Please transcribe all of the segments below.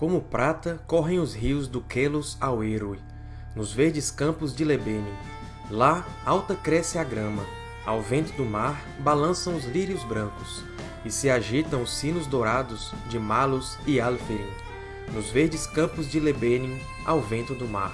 Como prata, correm os rios do Quelos ao Erui, nos verdes campos de Lebenin. Lá, alta cresce a grama, ao vento do mar balançam os lírios brancos, e se agitam os sinos dourados de Malos e Alferin, nos verdes campos de Lebenin, ao vento do mar.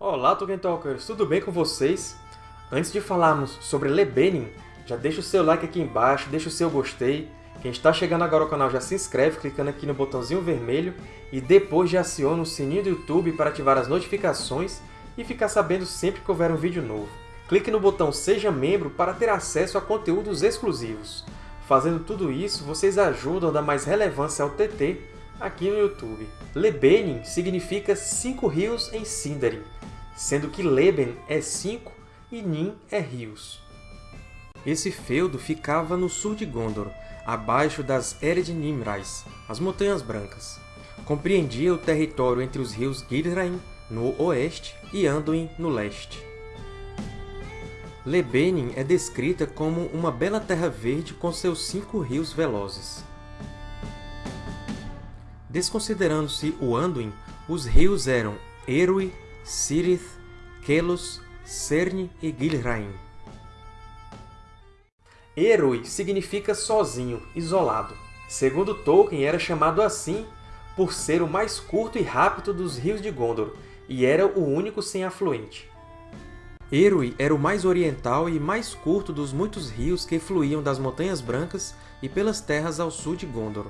Olá, Tolkien Talkers! Tudo bem com vocês? Antes de falarmos sobre Lebenin, já deixa o seu like aqui embaixo, deixa o seu gostei. Quem está chegando agora ao canal já se inscreve clicando aqui no botãozinho vermelho e depois já aciona o sininho do YouTube para ativar as notificações e ficar sabendo sempre que houver um vídeo novo. Clique no botão Seja Membro para ter acesso a conteúdos exclusivos. Fazendo tudo isso, vocês ajudam a dar mais relevância ao TT aqui no YouTube. Lebenin significa cinco rios em Sindarin, sendo que Leben é cinco e Nin é rios. Esse feudo ficava no sul de Gondor, abaixo das Ered Nimrais, as Montanhas Brancas. Compreendia o território entre os rios Gilrain, no oeste, e Anduin, no leste. Lebenin é descrita como uma bela terra verde com seus cinco rios velozes. Desconsiderando-se o Anduin, os rios eram Erui, Sirith, Kelos, Cerne e Gilrain. Erui significa sozinho, isolado. Segundo Tolkien, era chamado assim por ser o mais curto e rápido dos rios de Gondor, e era o único sem afluente. Erui era o mais oriental e mais curto dos muitos rios que fluíam das Montanhas Brancas e pelas terras ao sul de Gondor.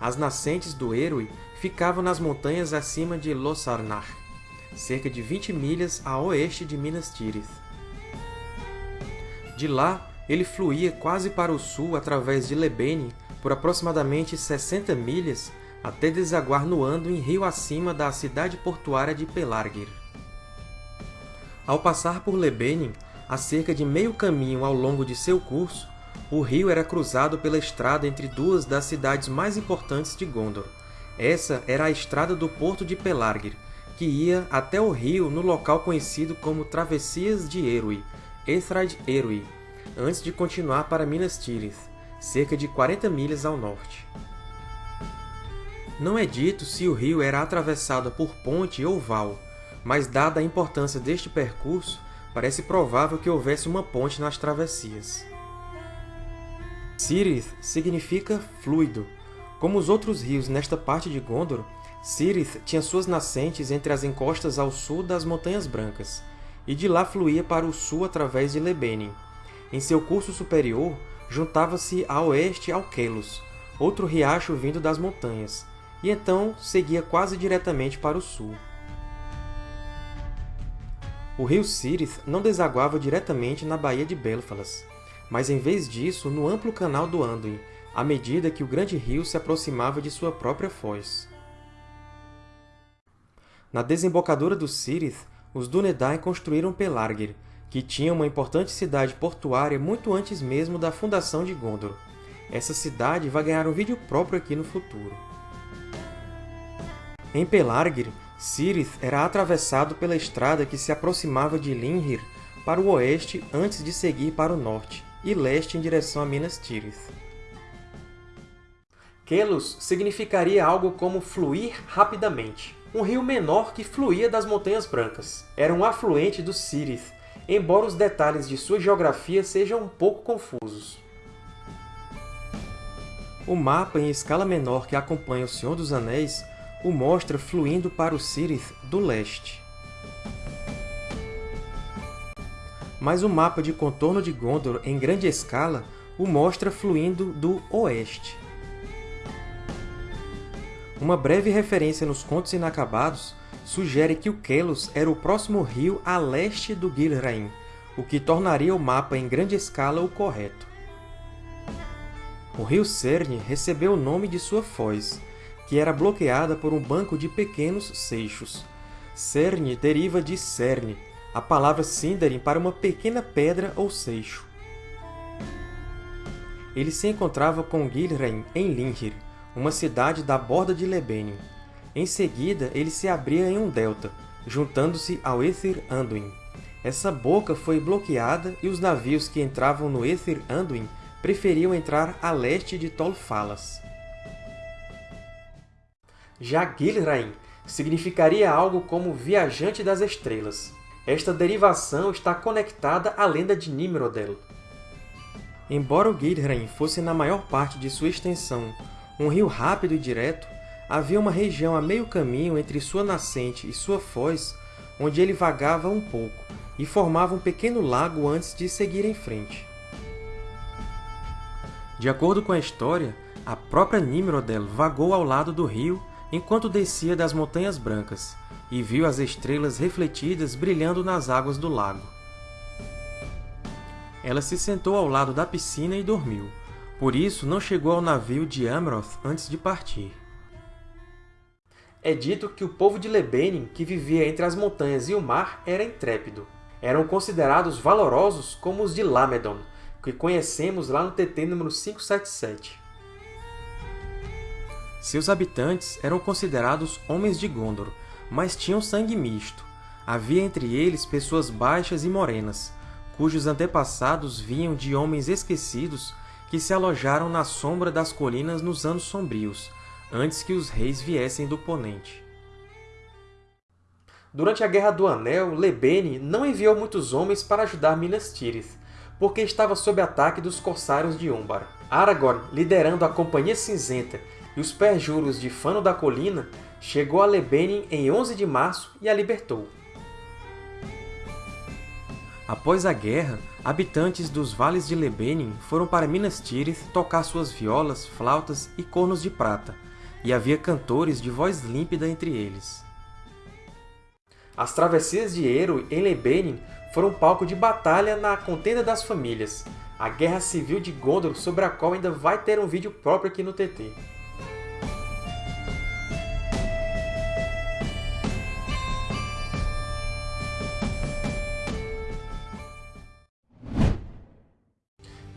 As nascentes do Erui ficavam nas montanhas acima de Losarnar, cerca de 20 milhas a oeste de Minas Tirith. De lá, ele fluía quase para o sul através de Lebenin por aproximadamente 60 milhas até desaguar no Anduin rio acima da cidade portuária de Pelargir. Ao passar por Lebenin, a cerca de meio caminho ao longo de seu curso, o rio era cruzado pela estrada entre duas das cidades mais importantes de Gondor. Essa era a estrada do porto de Pelargir, que ia até o rio no local conhecido como Travessias de Erui, Ethrad Erui, antes de continuar para Minas Tirith, cerca de 40 milhas ao norte. Não é dito se o rio era atravessado por ponte ou val, mas dada a importância deste percurso, parece provável que houvesse uma ponte nas travessias. Cirith significa fluido. Como os outros rios nesta parte de Gondor, Cirith tinha suas nascentes entre as encostas ao sul das Montanhas Brancas, e de lá fluía para o sul através de Lebenin. Em seu curso superior, juntava-se a oeste ao Kelos, outro riacho vindo das montanhas, e então seguia quase diretamente para o sul. O rio Cirith não desaguava diretamente na Baía de Belfalas, mas em vez disso no amplo canal do Anduin, à medida que o grande rio se aproximava de sua própria foz. Na desembocadura do Cirith, os Dúnedain construíram Pelargir, que tinha uma importante cidade portuária muito antes mesmo da fundação de Gondor. Essa cidade vai ganhar um vídeo próprio aqui no futuro. Em Pelargir, Cirith era atravessado pela estrada que se aproximava de Linhir para o oeste antes de seguir para o norte, e leste em direção a Minas Tirith. Kelos significaria algo como fluir rapidamente, um rio menor que fluía das Montanhas Brancas. Era um afluente do Cirith, embora os detalhes de sua geografia sejam um pouco confusos. O mapa em escala menor que acompanha O Senhor dos Anéis o mostra fluindo para o Cirith do leste. Mas o mapa de contorno de Gondor em grande escala o mostra fluindo do oeste. Uma breve referência nos Contos Inacabados sugere que o Kelos era o próximo rio a leste do Gilrain, o que tornaria o mapa em grande escala o correto. O rio Cerne recebeu o nome de sua foz, que era bloqueada por um banco de pequenos seixos. Cerne deriva de cerne, a palavra Sindarin para uma pequena pedra ou seixo. Ele se encontrava com Gilrain em Linhir, uma cidade da borda de Lebenion. Em seguida, ele se abria em um delta, juntando-se ao Aether Anduin. Essa boca foi bloqueada e os navios que entravam no Aether Anduin preferiam entrar a leste de Tol Falas. Já Gilraim significaria algo como Viajante das Estrelas. Esta derivação está conectada à lenda de Nimrodel. Embora o Gilraim fosse na maior parte de sua extensão um rio rápido e direto, havia uma região a meio caminho entre sua nascente e sua foz, onde ele vagava um pouco, e formava um pequeno lago antes de seguir em frente. De acordo com a história, a própria Nimrodel vagou ao lado do rio enquanto descia das Montanhas Brancas, e viu as estrelas refletidas brilhando nas águas do lago. Ela se sentou ao lado da piscina e dormiu. Por isso, não chegou ao navio de Amroth antes de partir. É dito que o povo de Lebenin, que vivia entre as montanhas e o mar, era intrépido. Eram considerados valorosos como os de Lamedon, que conhecemos lá no TT número 577. Seus habitantes eram considerados homens de Gondor, mas tinham sangue misto. Havia entre eles pessoas baixas e morenas, cujos antepassados vinham de homens esquecidos que se alojaram na sombra das colinas nos Anos Sombrios, antes que os reis viessem do Ponente. Durante a Guerra do Anel, Lebene não enviou muitos homens para ajudar Minas Tirith, porque estava sob ataque dos Corsários de Umbar. Aragorn, liderando a Companhia Cinzenta e os perjuros de Fano da Colina, chegou a Lebenin em 11 de março e a libertou. Após a guerra, habitantes dos vales de Lebenin foram para Minas Tirith tocar suas violas, flautas e cornos de prata, e havia cantores de voz límpida entre eles. As travessias de Eru em Lebenin foram palco de batalha na Contenda das Famílias, a Guerra Civil de Gondor sobre a qual ainda vai ter um vídeo próprio aqui no TT.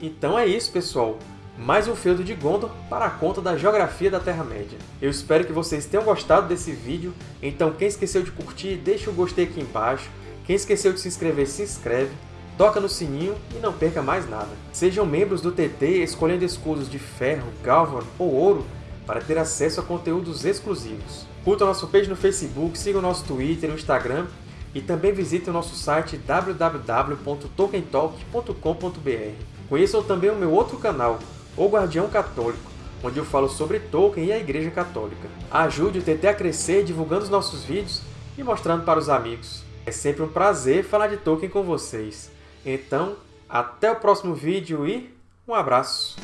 Então é isso, pessoal! Mais um feudo de Gondor para a conta da Geografia da Terra-média. Eu espero que vocês tenham gostado desse vídeo, então quem esqueceu de curtir, deixa o gostei aqui embaixo, quem esqueceu de se inscrever, se inscreve, toca no sininho e não perca mais nada. Sejam membros do TT escolhendo escudos de ferro, galvan ou ouro para ter acesso a conteúdos exclusivos. Curtam nosso page no Facebook, sigam nosso Twitter e Instagram e também visitem o nosso site www.tolkientalk.com.br. Conheçam também o meu outro canal, O Guardião Católico, onde eu falo sobre Tolkien e a Igreja Católica. Ajude o TT a crescer divulgando os nossos vídeos e mostrando para os amigos. É sempre um prazer falar de Tolkien com vocês. Então, até o próximo vídeo e um abraço!